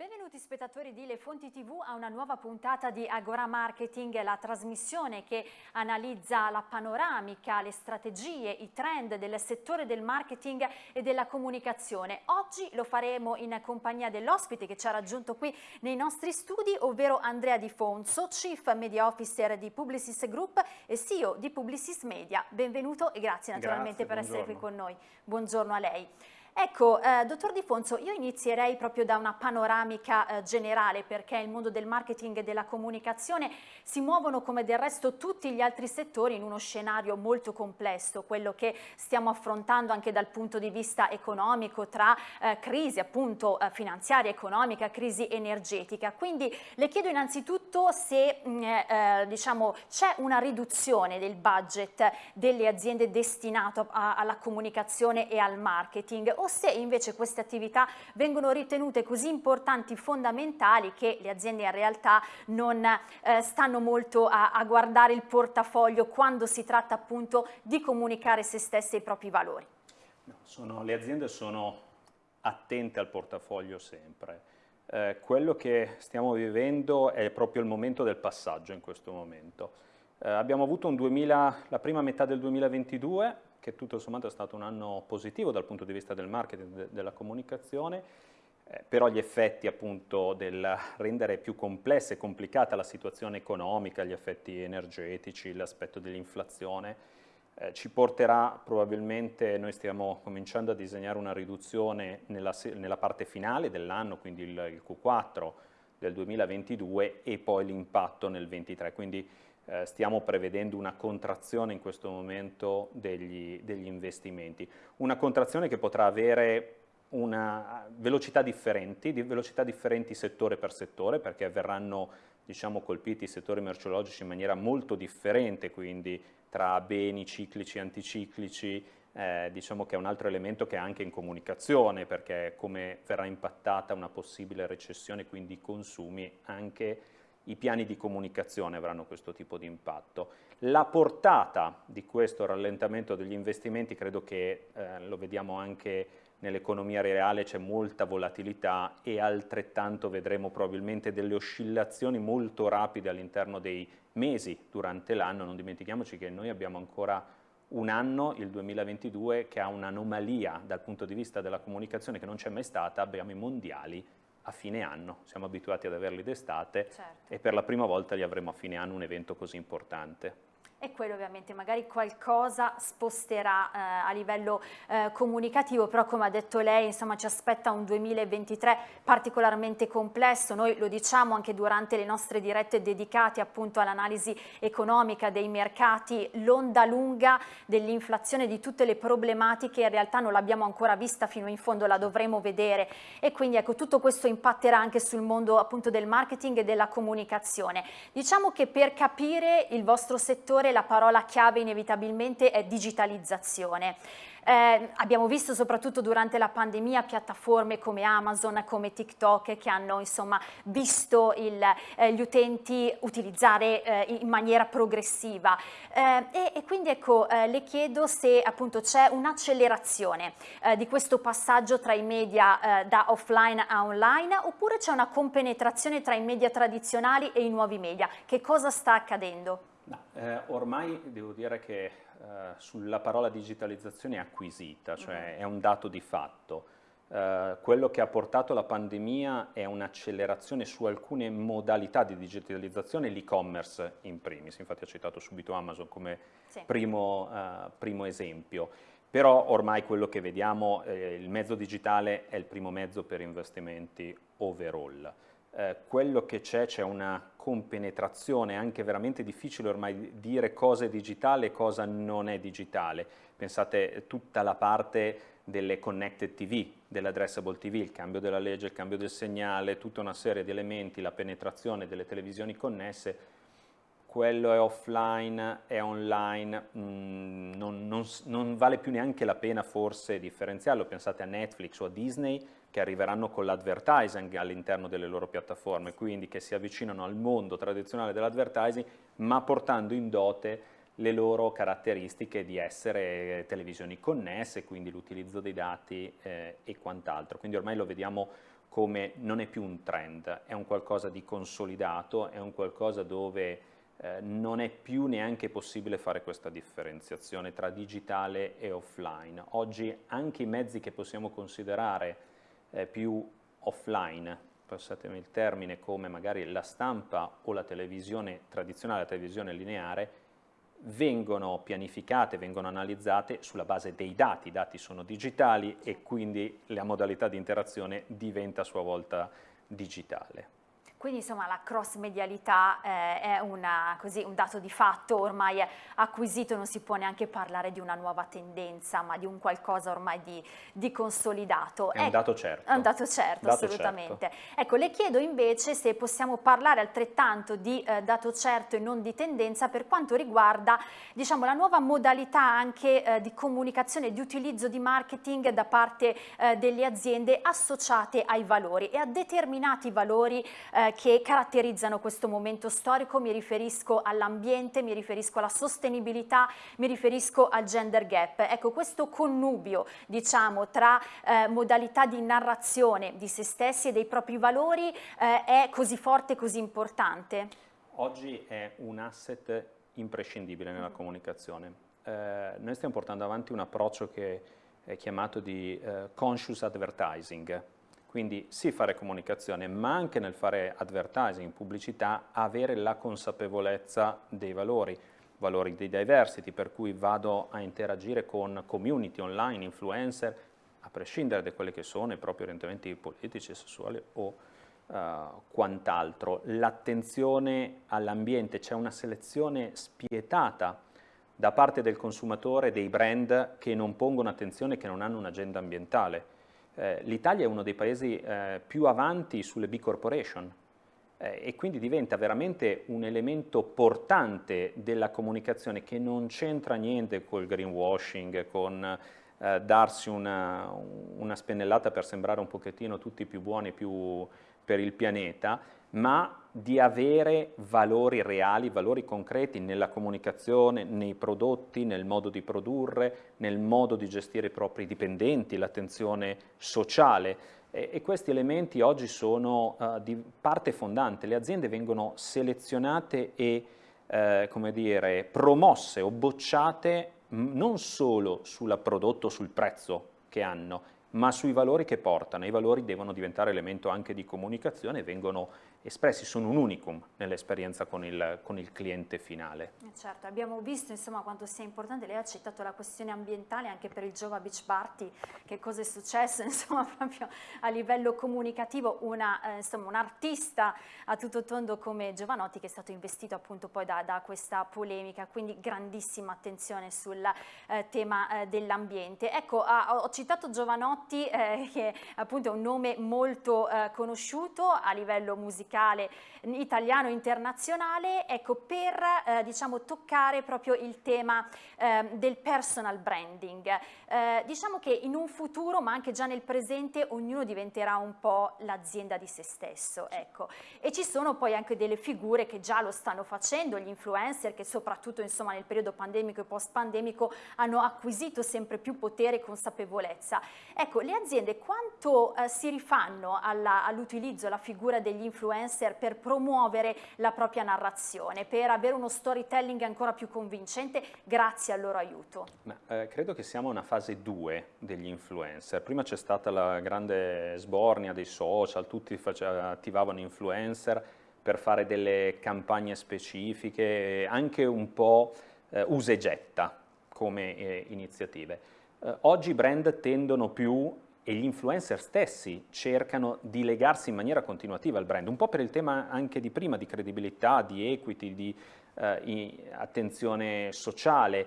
Benvenuti spettatori di Le Fonti TV a una nuova puntata di Agora Marketing, la trasmissione che analizza la panoramica, le strategie, i trend del settore del marketing e della comunicazione. Oggi lo faremo in compagnia dell'ospite che ci ha raggiunto qui nei nostri studi, ovvero Andrea Di Fonso, Chief Media Officer di Publicis Group e CEO di Publicis Media. Benvenuto e grazie naturalmente grazie, per buongiorno. essere qui con noi. Buongiorno a lei. Ecco, eh, dottor Di Fonso, io inizierei proprio da una panoramica eh, generale perché il mondo del marketing e della comunicazione si muovono come del resto tutti gli altri settori in uno scenario molto complesso, quello che stiamo affrontando anche dal punto di vista economico tra eh, crisi appunto eh, finanziaria, economica, crisi energetica. Quindi le chiedo innanzitutto se mm, eh, eh, diciamo, c'è una riduzione del budget delle aziende destinato a, alla comunicazione e al marketing o se invece queste attività vengono ritenute così importanti, fondamentali, che le aziende in realtà non eh, stanno molto a, a guardare il portafoglio quando si tratta appunto di comunicare se stesse e i propri valori. No, sono, le aziende sono attente al portafoglio sempre. Eh, quello che stiamo vivendo è proprio il momento del passaggio in questo momento. Eh, abbiamo avuto un 2000, la prima metà del 2022 che tutto sommato è stato un anno positivo dal punto di vista del marketing, de della comunicazione, eh, però gli effetti appunto del rendere più complessa e complicata la situazione economica, gli effetti energetici, l'aspetto dell'inflazione, eh, ci porterà probabilmente, noi stiamo cominciando a disegnare una riduzione nella, nella parte finale dell'anno, quindi il, il Q4 del 2022 e poi l'impatto nel 2023, quindi eh, stiamo prevedendo una contrazione in questo momento degli, degli investimenti. Una contrazione che potrà avere una velocità differenti, di velocità differenti settore per settore, perché verranno diciamo, colpiti i settori merceologici in maniera molto differente, quindi tra beni ciclici e anticiclici, eh, diciamo che è un altro elemento che è anche in comunicazione, perché come verrà impattata una possibile recessione, quindi i consumi, anche i piani di comunicazione avranno questo tipo di impatto. La portata di questo rallentamento degli investimenti credo che eh, lo vediamo anche nell'economia reale, c'è molta volatilità e altrettanto vedremo probabilmente delle oscillazioni molto rapide all'interno dei mesi durante l'anno, non dimentichiamoci che noi abbiamo ancora un anno, il 2022, che ha un'anomalia dal punto di vista della comunicazione che non c'è mai stata, abbiamo i mondiali a fine anno, siamo abituati ad averli d'estate certo. e per la prima volta li avremo a fine anno un evento così importante e quello ovviamente magari qualcosa sposterà eh, a livello eh, comunicativo, però come ha detto lei insomma ci aspetta un 2023 particolarmente complesso, noi lo diciamo anche durante le nostre dirette dedicate appunto all'analisi economica dei mercati, l'onda lunga dell'inflazione di tutte le problematiche in realtà non l'abbiamo ancora vista fino in fondo, la dovremo vedere. E quindi ecco tutto questo impatterà anche sul mondo appunto del marketing e della comunicazione. Diciamo che per capire il vostro settore la parola chiave inevitabilmente è digitalizzazione. Eh, abbiamo visto soprattutto durante la pandemia piattaforme come Amazon, come TikTok che hanno insomma, visto il, eh, gli utenti utilizzare eh, in maniera progressiva eh, e, e, quindi ecco eh, le chiedo se appunto c'è un'accelerazione eh, di questo passaggio tra i media da offline a online oppure c'è una compenetrazione tra i media tradizionali e i nuovi media. Che cosa sta accadendo? No, eh, ormai devo dire che eh, sulla parola digitalizzazione è acquisita, cioè mm. è un dato di fatto. Eh, quello che ha portato la pandemia è un'accelerazione su alcune modalità di digitalizzazione, l'e-commerce in primis, infatti ha citato subito Amazon come sì. primo, eh, primo, esempio. Però ormai quello che vediamo, eh, il mezzo digitale è il primo mezzo per investimenti overall eh, quello che c'è, c'è una compenetrazione, anche veramente difficile ormai dire cosa è digitale e cosa non è digitale. Pensate tutta la parte delle connected TV, dell'addressable TV, il cambio della legge, il cambio del segnale, tutta una serie di elementi, la penetrazione delle televisioni connesse, quello è offline, è online, mm, non, non, non, vale più neanche la pena forse differenziarlo, pensate a Netflix o a Disney che arriveranno con l'advertising all'interno delle loro piattaforme, quindi che si avvicinano al mondo tradizionale dell'advertising ma portando in dote le loro caratteristiche di essere televisioni connesse, quindi l'utilizzo dei dati eh, e quant'altro. Quindi ormai lo vediamo come non è più un trend, è un qualcosa di consolidato, è un qualcosa dove eh, non è più neanche possibile fare questa differenziazione tra digitale e offline. Oggi anche i mezzi che possiamo considerare eh, più offline, passatemi il termine, come magari la stampa o la televisione tradizionale, la televisione lineare, vengono pianificate, vengono analizzate sulla base dei dati, i dati sono digitali e quindi la modalità di interazione diventa a sua volta digitale. Quindi insomma la cross medialità eh, è una, così, un dato di fatto ormai acquisito, non si può neanche parlare di una nuova tendenza, ma di un qualcosa ormai di, di consolidato. È un dato certo. È un dato certo, dato assolutamente. Certo. Ecco, le chiedo invece se possiamo parlare altrettanto di eh, dato certo e non di tendenza per quanto riguarda diciamo, la nuova modalità anche eh, di comunicazione, di utilizzo di marketing da parte eh, delle aziende associate ai valori e a determinati valori eh, che caratterizzano questo momento storico, mi riferisco all'ambiente, mi riferisco alla sostenibilità, mi riferisco al gender gap. Ecco, questo connubio, diciamo, tra eh, modalità di narrazione di se stessi e dei propri valori eh, è così forte e così importante? Oggi è un asset imprescindibile nella mm. comunicazione. Eh, noi stiamo portando avanti un approccio che è chiamato di eh, conscious advertising, quindi sì fare comunicazione, ma anche nel fare advertising, pubblicità, avere la consapevolezza dei valori, valori di diversity, per cui vado a interagire con community online, influencer, a prescindere da quelli che sono i propri orientamenti politici, sessuali o uh, quant'altro. L'attenzione all'ambiente, c'è una selezione spietata da parte del consumatore dei brand che non pongono attenzione, che non hanno un'agenda ambientale eh, l'Italia è uno dei paesi eh, più avanti sulle B corporation eh, e quindi diventa veramente un elemento portante della comunicazione che non c'entra niente col greenwashing, con eh, darsi una, una, spennellata per sembrare un pochettino tutti più buoni più per il pianeta, ma di avere valori reali, valori concreti nella comunicazione, nei prodotti, nel modo di produrre, nel modo di gestire i propri dipendenti, l'attenzione sociale. E, e, questi elementi oggi sono uh, di parte fondante. Le aziende vengono selezionate e eh, come dire, promosse o bocciate non solo sul prodotto, sul prezzo che hanno, ma sui valori che portano. I valori devono diventare elemento anche di comunicazione e vengono espressi, sono un unicum nell'esperienza con il, con il, cliente finale. Eh, certo, abbiamo visto insomma, quanto sia importante, lei ha citato la questione ambientale anche per il Jova Beach Party, che cosa è successo insomma, proprio a livello comunicativo, una, eh, insomma, un artista a tutto tondo come Giovanotti che è stato investito appunto poi da, da questa polemica, quindi grandissima attenzione sul eh, tema eh, dell'ambiente. Ecco, ah, ho citato Giovanotti eh, che appunto è un nome molto eh, conosciuto a livello musicale, musicale italiano internazionale, ecco, per eh, diciamo, toccare proprio il tema eh, del personal branding. Eh, diciamo che in un futuro, ma anche già nel presente, ognuno diventerà un po' l'azienda di se stesso, ecco. E ci sono poi anche delle figure che già lo stanno facendo, gli influencer che soprattutto insomma, nel periodo pandemico e post-pandemico hanno acquisito sempre più potere e consapevolezza. Ecco, le aziende quanto eh, si rifanno all'utilizzo, all alla figura degli influencer influencer per promuovere la propria narrazione, per avere uno storytelling ancora più convincente grazie al loro aiuto? Ma, eh, credo che siamo a una fase 2 degli influencer. Prima c'è stata la grande sbornia dei social, tutti attivavano influencer per fare delle campagne specifiche, anche un po' eh, usa e getta come eh, iniziative. Eh, oggi i brand tendono più e gli influencer stessi cercano di legarsi in maniera continuativa al brand, un po' per il tema anche di prima, di credibilità, di equity, di eh, attenzione sociale,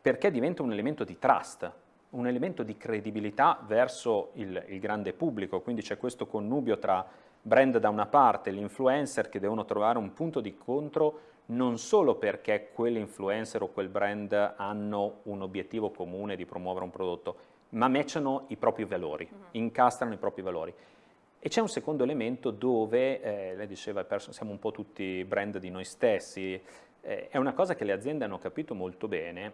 perché diventa un elemento di trust, un elemento di credibilità verso il, il grande pubblico, quindi c'è questo connubio tra brand da una parte e l'influencer che devono trovare un punto di incontro non solo perché quell'influencer o quel brand hanno un obiettivo comune di promuovere un prodotto, ma matchano i propri valori, mm -hmm. incastrano i propri valori. E c'è un secondo elemento dove, eh, lei diceva, siamo un po' tutti brand di noi stessi, eh, è una cosa che le aziende hanno capito molto bene,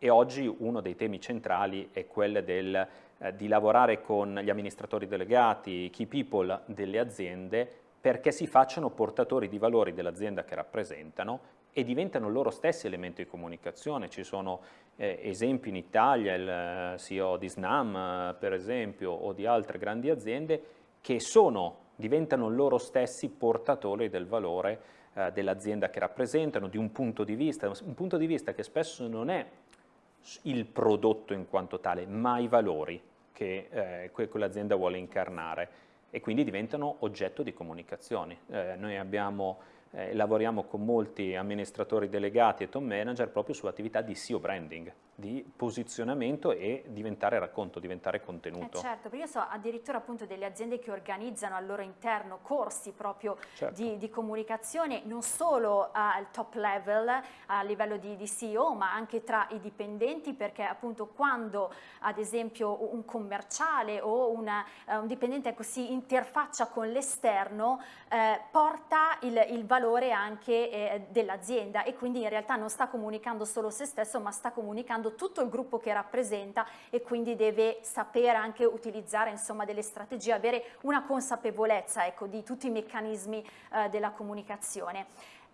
e oggi uno dei temi centrali è quello del, eh, di lavorare con gli amministratori delegati, i key people delle aziende perché si facciano portatori di valori dell'azienda che rappresentano e diventano loro stessi elementi di comunicazione. Ci sono eh, esempi in Italia, il eh, CEO di Snam eh, per esempio o di altre grandi aziende che sono, diventano loro stessi portatori del valore eh, dell'azienda che rappresentano, di un punto di vista, un punto di vista che spesso non è il prodotto in quanto tale, ma i valori che eh, quell'azienda vuole incarnare e quindi diventano oggetto di comunicazione. Eh, noi abbiamo eh, lavoriamo con molti amministratori delegati e top manager proprio sull'attività di SEO branding, di posizionamento e diventare racconto, diventare contenuto. Eh certo, perché io so addirittura appunto delle aziende che organizzano al loro interno corsi proprio certo. di, di, comunicazione, non solo al top level, a livello di, di CEO, ma anche tra i dipendenti, perché appunto quando ad esempio un commerciale o una, uh, un dipendente si interfaccia con l'esterno, eh, porta il, il valore valore anche eh, dell'azienda e quindi in realtà non sta comunicando solo se stesso ma sta comunicando tutto il gruppo che rappresenta e quindi deve sapere anche utilizzare insomma delle strategie, avere una consapevolezza ecco, di tutti i meccanismi eh, della comunicazione.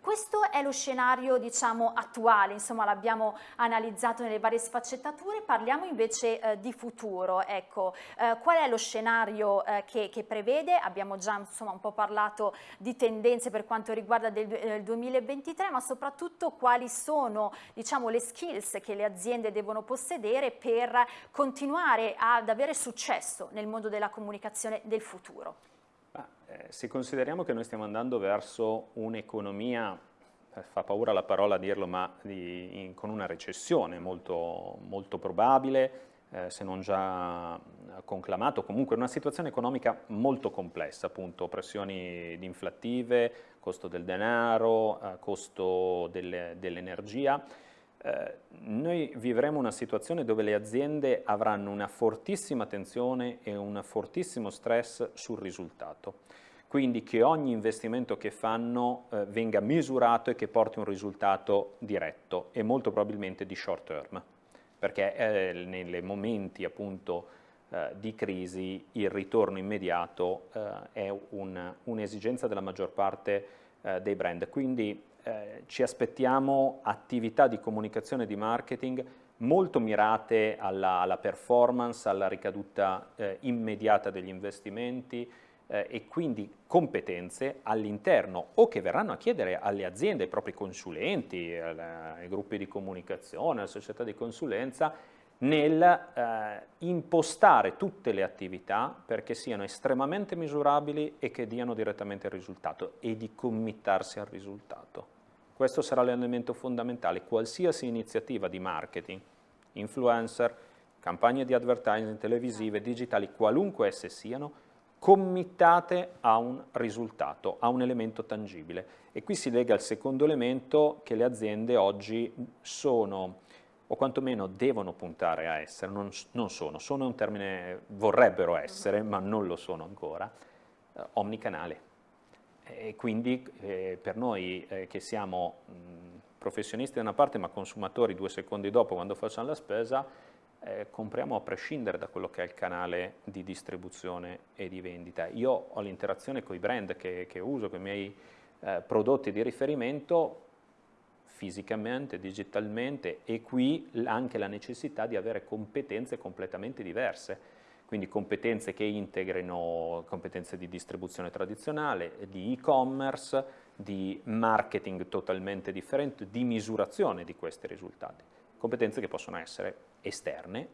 Questo è lo scenario diciamo, attuale, insomma l'abbiamo analizzato nelle varie sfaccettature, parliamo invece eh, di futuro, ecco, eh, qual è lo scenario eh, che, che, prevede? Abbiamo già insomma, un po' parlato di tendenze per quanto riguarda del, il 2023, ma soprattutto quali sono diciamo, le skills che le aziende devono possedere per continuare ad avere successo nel mondo della comunicazione del futuro. Eh, se consideriamo che noi stiamo andando verso un'economia, eh, fa paura la parola a dirlo, ma di, in, con una recessione molto, molto probabile, eh, se non già conclamato, comunque una situazione economica molto complessa, appunto pressioni inflattive, costo del denaro, eh, costo dell'energia, dell eh, noi vivremo una situazione dove le aziende avranno una fortissima tensione e un fortissimo stress sul risultato. Quindi che ogni investimento che fanno eh, venga misurato e che porti un risultato diretto e molto probabilmente di short term, perché eh, nei momenti appunto eh, di crisi il ritorno immediato eh, è un'esigenza un della maggior parte dei brand. Quindi eh, ci aspettiamo attività di comunicazione e di marketing molto mirate alla, alla performance, alla ricaduta eh, immediata degli investimenti eh, e quindi competenze all'interno o che verranno a chiedere alle aziende, ai propri consulenti, ai gruppi di comunicazione, alle società di consulenza, nel eh, impostare tutte le attività perché siano estremamente misurabili e che diano direttamente il risultato e di committarsi al risultato. Questo sarà l'elemento fondamentale. Qualsiasi iniziativa di marketing, influencer, campagne di advertising televisive, digitali, qualunque esse siano, committate a un risultato, a un elemento tangibile. E qui si lega al secondo elemento che le aziende oggi sono, o quantomeno devono puntare a essere, non, non sono, sono un termine, vorrebbero essere, ma non lo sono ancora, eh, omnicanale e quindi eh, per noi eh, che siamo mh, professionisti da una parte ma consumatori due secondi dopo quando facciamo la spesa, eh, compriamo a prescindere da quello che è il canale di distribuzione e di vendita. Io ho l'interazione con i brand che, che uso, con i miei eh, prodotti di riferimento fisicamente, digitalmente e qui anche la necessità di avere competenze completamente diverse quindi competenze che integrino competenze di distribuzione tradizionale, di e-commerce, di marketing totalmente differente, di misurazione di questi risultati. Competenze che possono essere esterne,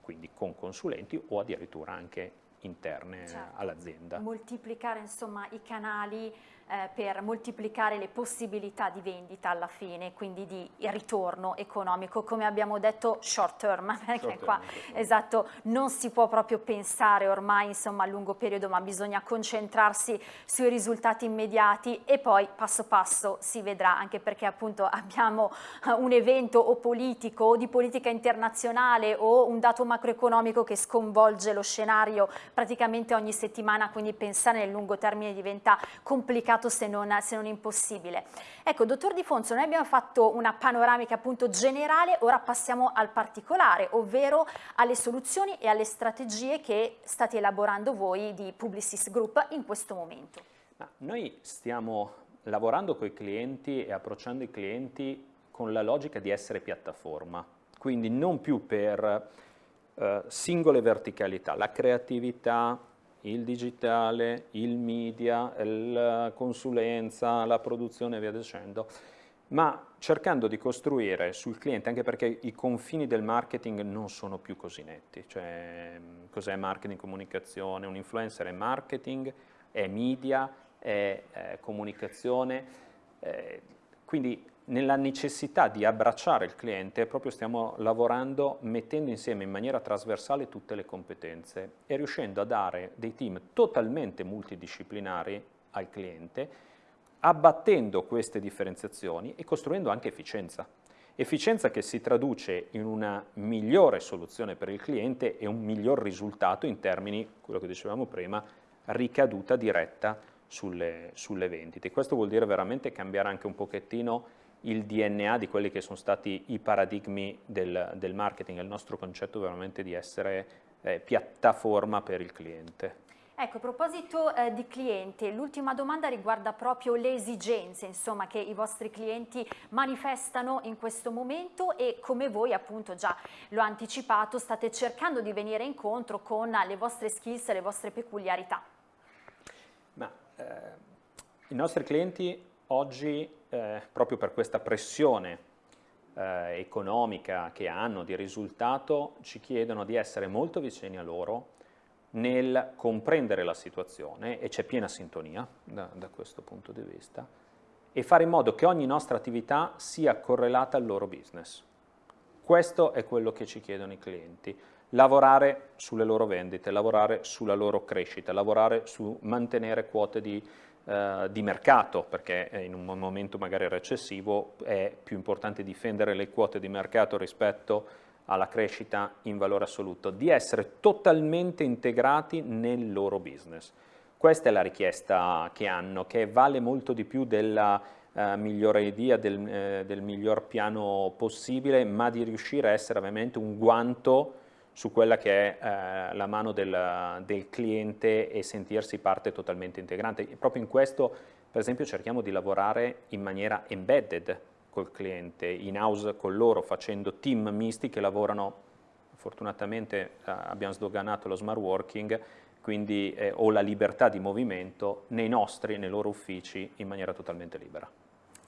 quindi con consulenti o addirittura anche interne certo. all'azienda. Moltiplicare insomma i canali eh, per moltiplicare le possibilità di vendita alla fine, quindi di ritorno economico, come abbiamo detto short term, perché short qua term, esatto, non si può proprio pensare ormai insomma a lungo periodo, ma bisogna concentrarsi sui risultati immediati e poi passo passo si vedrà, anche perché appunto abbiamo un evento o politico o di politica internazionale o un dato macroeconomico che sconvolge lo scenario praticamente ogni settimana, quindi pensare nel lungo termine diventa complicato se non, se non impossibile. Ecco, dottor Di Fonso, noi abbiamo fatto una panoramica appunto generale, ora passiamo al particolare, ovvero alle soluzioni e alle strategie che state elaborando voi di Publicis Group in questo momento. Ma noi stiamo lavorando con i clienti e approcciando i clienti con la logica di essere piattaforma, quindi non più per eh, singole verticalità, la creatività, il digitale, il media, la consulenza, la produzione e via dicendo, ma cercando di costruire sul cliente, anche perché i confini del marketing non sono più così netti, cioè cos'è marketing, comunicazione, un influencer è marketing, è media, è, è comunicazione, eh, quindi nella necessità di abbracciare il cliente proprio stiamo lavorando mettendo insieme in maniera trasversale tutte le competenze e riuscendo a dare dei team totalmente multidisciplinari al cliente abbattendo queste differenziazioni e costruendo anche efficienza. Efficienza che si traduce in una migliore soluzione per il cliente e un miglior risultato in termini, quello che dicevamo prima, ricaduta diretta sulle, sulle vendite. Questo vuol dire veramente cambiare anche un pochettino il DNA di quelli che sono stati i paradigmi del, del marketing, il nostro concetto veramente di essere eh, piattaforma per il cliente. Ecco, a proposito eh, di clienti, l'ultima domanda riguarda proprio le esigenze insomma, che i vostri clienti manifestano in questo momento e come voi appunto già l'ho anticipato state cercando di venire incontro con le vostre skills e le vostre peculiarità. Ma, eh, I nostri clienti oggi eh, proprio per questa pressione eh, economica che hanno di risultato ci chiedono di essere molto vicini a loro nel comprendere la situazione e c'è piena sintonia da, da questo punto di vista e fare in modo che ogni nostra attività sia correlata al loro business. Questo è quello che ci chiedono i clienti lavorare sulle loro vendite, lavorare sulla loro crescita, lavorare su mantenere quote di eh, di mercato, perché in un momento magari recessivo è più importante difendere le quote di mercato rispetto alla crescita in valore assoluto, di essere totalmente integrati nel loro business. Questa è la richiesta che hanno, che vale molto di più della eh, migliore idea, del, eh, del miglior piano possibile, ma di riuscire a essere veramente un guanto su quella che è eh, la mano del, del, cliente e sentirsi parte totalmente integrante. E proprio in questo, per esempio, cerchiamo di lavorare in maniera embedded col cliente, in house con loro, facendo team misti che lavorano, fortunatamente eh, abbiamo sdoganato lo smart working, quindi eh, ho la libertà di movimento nei nostri, nei loro uffici, in maniera totalmente libera.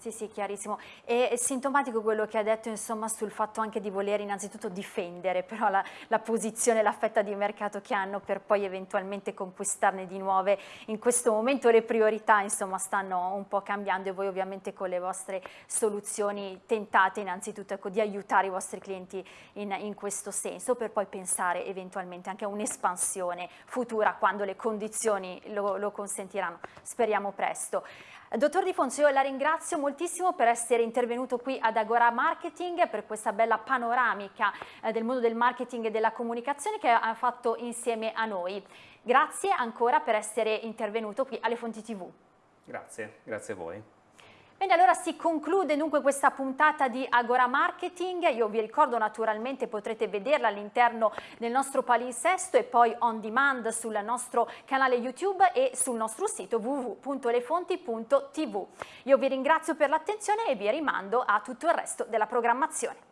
Sì, sì, chiarissimo. È sintomatico quello che ha detto insomma, sul fatto anche di voler innanzitutto difendere però la, la posizione, la fetta di mercato che hanno per poi eventualmente conquistarne di nuove. In questo momento le priorità insomma, stanno un po' cambiando e voi ovviamente con le vostre soluzioni tentate innanzitutto ecco, di aiutare i vostri clienti in, in questo senso per poi pensare eventualmente anche a un'espansione futura quando le condizioni lo, lo consentiranno. Speriamo presto. Dottor Di Fonso, io la ringrazio moltissimo per essere intervenuto qui ad Agora Marketing per questa bella panoramica eh, del mondo del marketing e della comunicazione che ha fatto insieme a noi. Grazie ancora per essere intervenuto qui alle Fonti TV. Grazie, grazie a voi. Bene, allora si conclude dunque questa puntata di Agora Marketing. Io vi ricordo naturalmente potrete vederla all'interno del nostro palinsesto e poi on demand sul nostro canale YouTube e sul nostro sito www.lefonti.tv. Io vi ringrazio per l'attenzione e vi rimando a tutto il resto della programmazione.